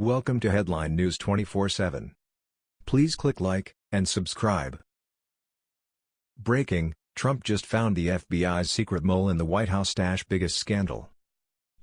Welcome to Headline News 24/7. Please click like and subscribe. Breaking: Trump just found the FBI's secret mole in the White House stash biggest scandal.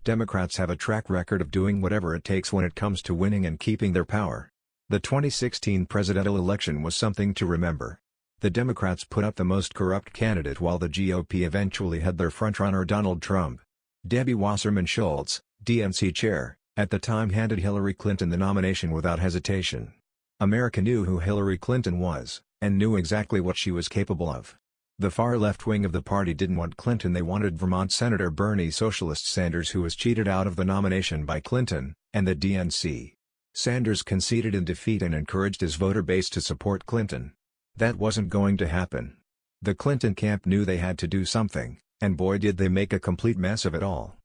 Democrats have a track record of doing whatever it takes when it comes to winning and keeping their power. The 2016 presidential election was something to remember. The Democrats put up the most corrupt candidate while the GOP eventually had their frontrunner Donald Trump. Debbie Wasserman Schultz, DNC chair, at the time handed Hillary Clinton the nomination without hesitation. America knew who Hillary Clinton was, and knew exactly what she was capable of. The far left wing of the party didn't want Clinton they wanted Vermont Senator Bernie Socialist Sanders who was cheated out of the nomination by Clinton, and the DNC. Sanders conceded in defeat and encouraged his voter base to support Clinton. That wasn't going to happen. The Clinton camp knew they had to do something, and boy did they make a complete mess of it all.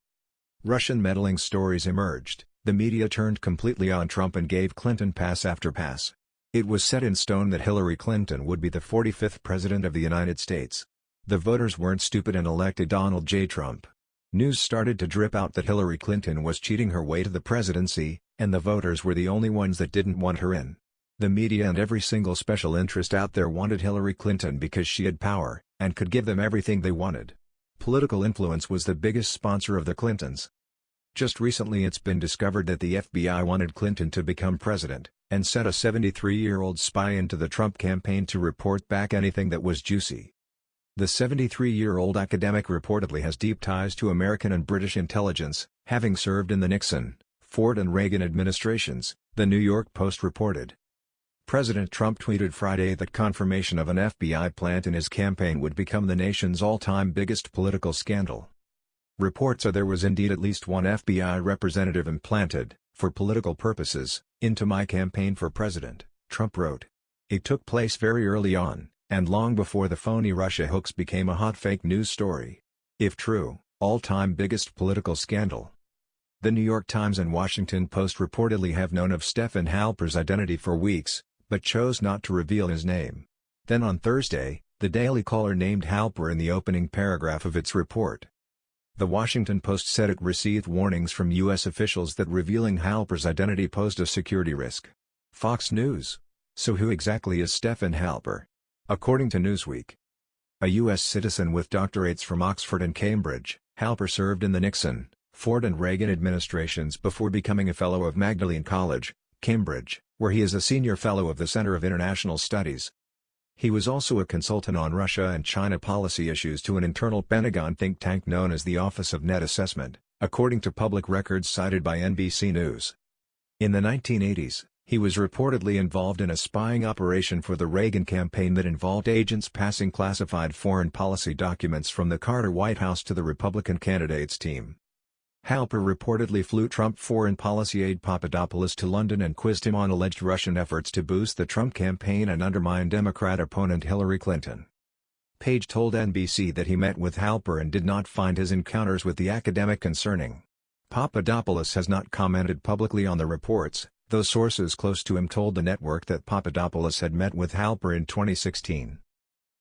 Russian meddling stories emerged, the media turned completely on Trump and gave Clinton pass after pass. It was set in stone that Hillary Clinton would be the 45th President of the United States. The voters weren't stupid and elected Donald J. Trump. News started to drip out that Hillary Clinton was cheating her way to the presidency, and the voters were the only ones that didn't want her in. The media and every single special interest out there wanted Hillary Clinton because she had power, and could give them everything they wanted. Political influence was the biggest sponsor of the Clintons. Just recently it's been discovered that the FBI wanted Clinton to become president, and sent a 73-year-old spy into the Trump campaign to report back anything that was juicy. The 73-year-old academic reportedly has deep ties to American and British intelligence, having served in the Nixon, Ford and Reagan administrations, the New York Post reported. President Trump tweeted Friday that confirmation of an FBI plant in his campaign would become the nation's all-time biggest political scandal. Reports are there was indeed at least one FBI representative implanted, for political purposes, into my campaign for president, Trump wrote. It took place very early on, and long before the phony Russia hoax became a hot fake news story. If true, all-time biggest political scandal. The New York Times and Washington Post reportedly have known of Stefan Halper's identity for weeks, but chose not to reveal his name. Then on Thursday, the Daily Caller named Halper in the opening paragraph of its report. The Washington Post said it received warnings from U.S. officials that revealing Halper's identity posed a security risk. Fox News. So who exactly is Stefan Halper? According to Newsweek, a U.S. citizen with doctorates from Oxford and Cambridge, Halper served in the Nixon, Ford and Reagan administrations before becoming a Fellow of Magdalene College, Cambridge, where he is a senior fellow of the Center of International Studies. He was also a consultant on Russia and China policy issues to an internal Pentagon think tank known as the Office of Net Assessment, according to public records cited by NBC News. In the 1980s, he was reportedly involved in a spying operation for the Reagan campaign that involved agents passing classified foreign policy documents from the Carter White House to the Republican candidate's team. Halper reportedly flew Trump foreign policy aide Papadopoulos to London and quizzed him on alleged Russian efforts to boost the Trump campaign and undermine Democrat opponent Hillary Clinton. Page told NBC that he met with Halper and did not find his encounters with the academic concerning. Papadopoulos has not commented publicly on the reports, though sources close to him told the network that Papadopoulos had met with Halper in 2016.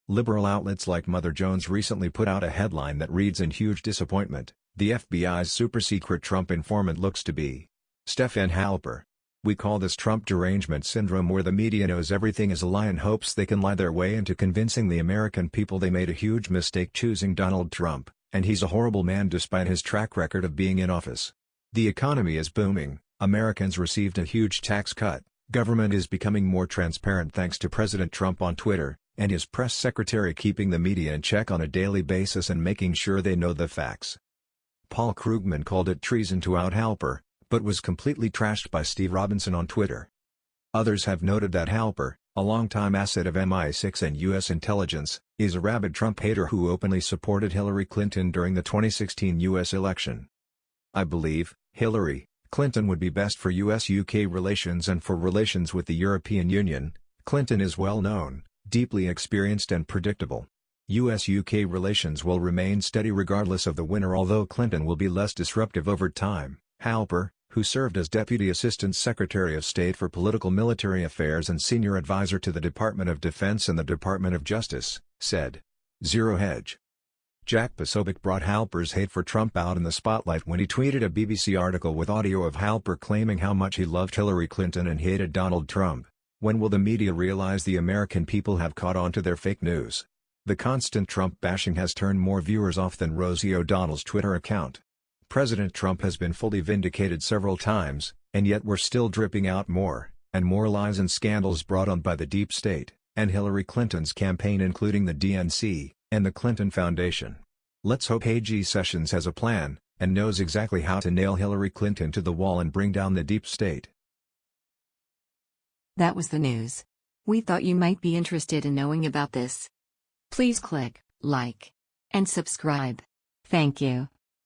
Liberal outlets like Mother Jones recently put out a headline that reads in huge disappointment, the FBI's super-secret Trump informant looks to be Stefan Halper. We call this Trump derangement syndrome where the media knows everything is a lie and hopes they can lie their way into convincing the American people they made a huge mistake choosing Donald Trump, and he's a horrible man despite his track record of being in office. The economy is booming, Americans received a huge tax cut, government is becoming more transparent thanks to President Trump on Twitter, and his press secretary keeping the media in check on a daily basis and making sure they know the facts. Paul Krugman called it treason to out Halper, but was completely trashed by Steve Robinson on Twitter. Others have noted that Halper, a longtime asset of MI6 and U.S. intelligence, is a rabid Trump hater who openly supported Hillary Clinton during the 2016 U.S. election. I believe, Hillary, Clinton would be best for US-UK relations and for relations with the European Union, Clinton is well known, deeply experienced and predictable. US-UK relations will remain steady regardless of the winner although Clinton will be less disruptive over time, Halper, who served as Deputy Assistant Secretary of State for Political Military Affairs and Senior Advisor to the Department of Defense and the Department of Justice, said. Zero Hedge Jack Posobiec brought Halper's hate for Trump out in the spotlight when he tweeted a BBC article with audio of Halper claiming how much he loved Hillary Clinton and hated Donald Trump. When will the media realize the American people have caught on to their fake news? The constant Trump bashing has turned more viewers off than Rosie O'Donnell's Twitter account. President Trump has been fully vindicated several times, and yet we're still dripping out more, and more lies and scandals brought on by the deep state, and Hillary Clinton's campaign including the DNC, and the Clinton Foundation. Let's hope A.G. Sessions has a plan, and knows exactly how to nail Hillary Clinton to the wall and bring down the deep state. That was the news. We thought you might be interested in knowing about this. Please click like and subscribe. Thank you.